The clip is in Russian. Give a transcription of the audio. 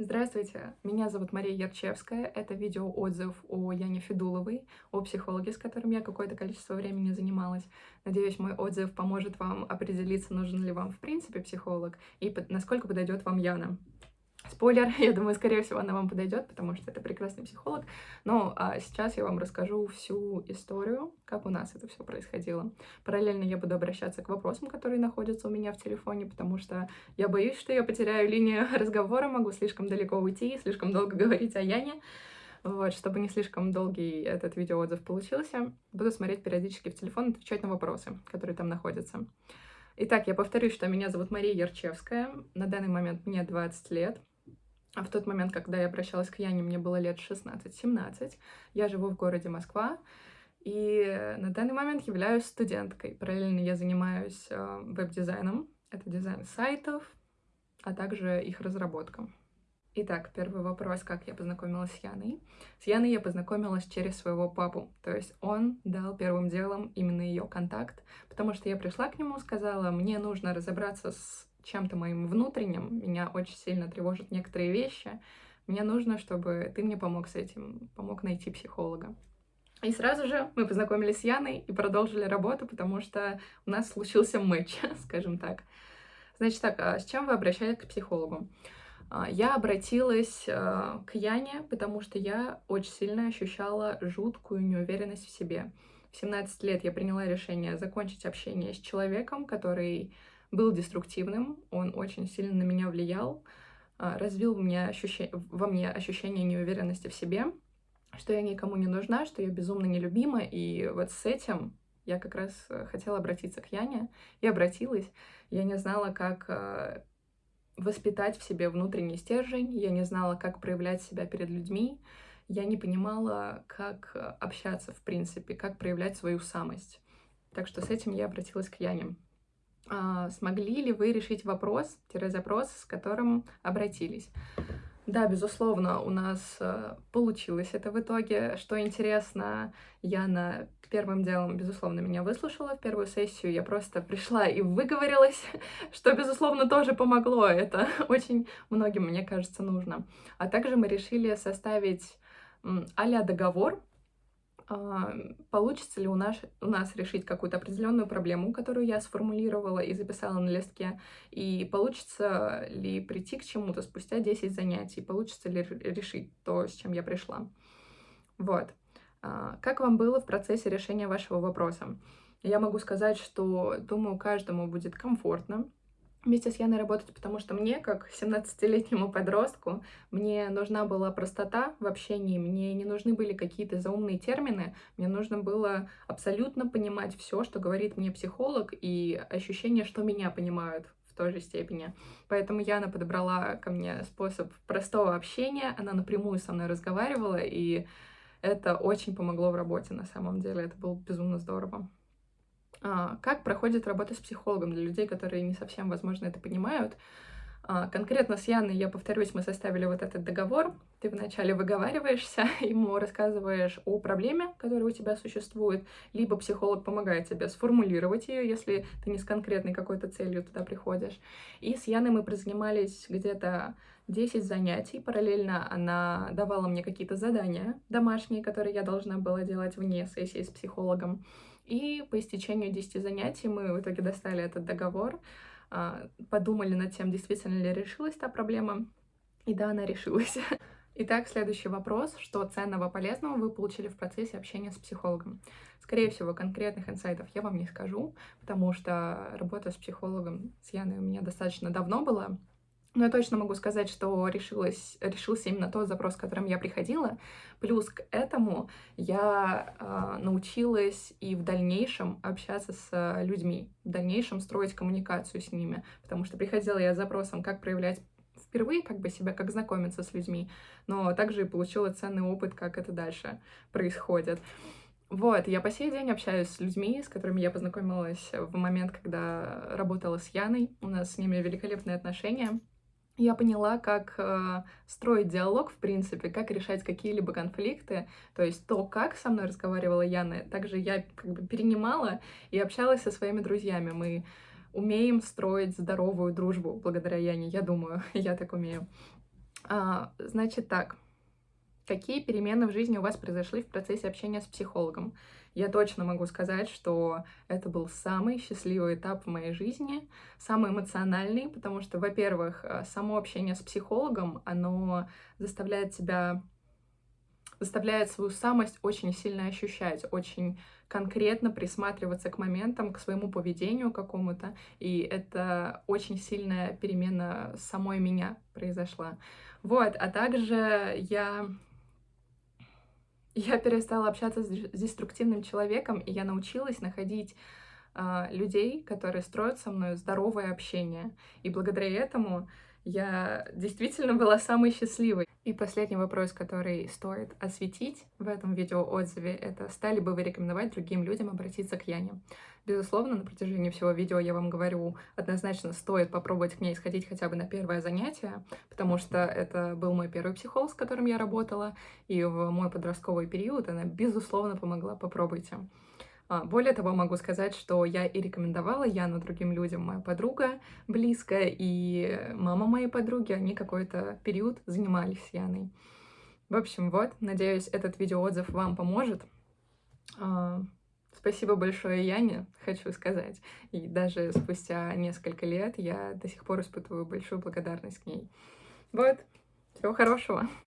Здравствуйте, меня зовут Мария Ярчевская. Это видео-отзыв о Яне Федуловой, о психологе, с которым я какое-то количество времени занималась. Надеюсь, мой отзыв поможет вам определиться, нужен ли вам в принципе психолог и насколько подойдет вам Яна. Спойлер, я думаю, скорее всего, она вам подойдет, потому что это прекрасный психолог. Но а, сейчас я вам расскажу всю историю, как у нас это все происходило. Параллельно я буду обращаться к вопросам, которые находятся у меня в телефоне, потому что я боюсь, что я потеряю линию разговора, могу слишком далеко уйти, слишком долго говорить о Яне. Вот, чтобы не слишком долгий этот видеоотзыв получился, буду смотреть периодически в телефон отвечать на вопросы, которые там находятся. Итак, я повторюсь, что меня зовут Мария Ярчевская. На данный момент мне 20 лет. А в тот момент, когда я обращалась к Яне, мне было лет 16-17. Я живу в городе Москва, и на данный момент являюсь студенткой. Параллельно я занимаюсь э, веб-дизайном. Это дизайн сайтов, а также их разработка. Итак, первый вопрос, как я познакомилась с Яной. С Яной я познакомилась через своего папу, то есть он дал первым делом именно ее контакт, потому что я пришла к нему, сказала, мне нужно разобраться с чем-то моим внутренним, меня очень сильно тревожат некоторые вещи, мне нужно, чтобы ты мне помог с этим, помог найти психолога. И сразу же мы познакомились с Яной и продолжили работу, потому что у нас случился матч, скажем так. Значит так, а с чем вы обращались к психологу? А, я обратилась а, к Яне, потому что я очень сильно ощущала жуткую неуверенность в себе. В 17 лет я приняла решение закончить общение с человеком, который был деструктивным, он очень сильно на меня влиял, а, развил в мне ощущение, во мне ощущение неуверенности в себе, что я никому не нужна, что я безумно нелюбима, и вот с этим я как раз э, хотела обратиться к Яне, и обратилась. Я не знала, как э, воспитать в себе внутренний стержень, я не знала, как проявлять себя перед людьми, я не понимала, как э, общаться, в принципе, как проявлять свою самость. Так что с этим я обратилась к Яне. А, смогли ли вы решить вопрос-запрос, с которым обратились. Да, безусловно, у нас э, получилось это в итоге. Что интересно, Яна первым делом, безусловно, меня выслушала в первую сессию. Я просто пришла и выговорилась, что, безусловно, тоже помогло. Это очень многим, мне кажется, нужно. А также мы решили составить а договор, получится ли у нас, у нас решить какую-то определенную проблему, которую я сформулировала и записала на листке, и получится ли прийти к чему-то спустя 10 занятий, получится ли решить то, с чем я пришла. Вот. А, как вам было в процессе решения вашего вопроса? Я могу сказать, что, думаю, каждому будет комфортно, вместе с Яной работать, потому что мне, как 17-летнему подростку, мне нужна была простота в общении, мне не нужны были какие-то заумные термины, мне нужно было абсолютно понимать все, что говорит мне психолог, и ощущение, что меня понимают в той же степени. Поэтому Яна подобрала ко мне способ простого общения, она напрямую со мной разговаривала, и это очень помогло в работе на самом деле, это было безумно здорово. А, как проходит работа с психологом для людей, которые не совсем, возможно, это понимают? А, конкретно с Яной, я повторюсь, мы составили вот этот договор. Ты вначале выговариваешься, ему рассказываешь о проблеме, которая у тебя существует, либо психолог помогает тебе сформулировать ее, если ты не с конкретной какой-то целью туда приходишь. И с Яной мы прозанимались где-то 10 занятий. Параллельно она давала мне какие-то задания домашние, которые я должна была делать вне сессии с психологом. И по истечению 10 занятий мы в итоге достали этот договор, а, подумали над тем, действительно ли решилась та проблема. И да, она решилась. Итак, следующий вопрос. Что ценного, полезного вы получили в процессе общения с психологом? Скорее всего, конкретных инсайтов я вам не скажу, потому что работа с психологом, с Яной у меня достаточно давно была, но я точно могу сказать, что решилась, решился именно тот запрос, с которым я приходила. Плюс к этому я э, научилась и в дальнейшем общаться с людьми, в дальнейшем строить коммуникацию с ними, потому что приходила я с запросом, как проявлять впервые как бы себя, как знакомиться с людьми, но также и получила ценный опыт, как это дальше происходит. Вот, я по сей день общаюсь с людьми, с которыми я познакомилась в момент, когда работала с Яной. У нас с ними великолепные отношения я поняла, как э, строить диалог, в принципе, как решать какие-либо конфликты. То есть то, как со мной разговаривала Яна, также я как бы перенимала и общалась со своими друзьями. Мы умеем строить здоровую дружбу благодаря Яне, я думаю, я так умею. А, значит так, какие перемены в жизни у вас произошли в процессе общения с психологом? Я точно могу сказать, что это был самый счастливый этап в моей жизни, самый эмоциональный, потому что, во-первых, э, само общение с психологом, оно заставляет тебя заставляет свою самость очень сильно ощущать, очень конкретно присматриваться к моментам, к своему поведению какому-то. И это очень сильная перемена самой меня произошла. Вот, а также я я перестала общаться с деструктивным человеком, и я научилась находить э, людей, которые строят со мной здоровое общение. И благодаря этому я действительно была самой счастливой. И последний вопрос, который стоит осветить в этом видеоотзыве, это стали бы вы рекомендовать другим людям обратиться к Яне? Безусловно, на протяжении всего видео я вам говорю, однозначно стоит попробовать к ней сходить хотя бы на первое занятие, потому что это был мой первый психолог, с которым я работала, и в мой подростковый период она, безусловно, помогла. Попробуйте. А, более того, могу сказать, что я и рекомендовала Яну другим людям. Моя подруга близкая и мама моей подруги, они какой-то период занимались Яной. В общем, вот, надеюсь, этот видеоотзыв вам поможет. А, спасибо большое Яне, хочу сказать. И даже спустя несколько лет я до сих пор испытываю большую благодарность к ней. Вот, всего хорошего.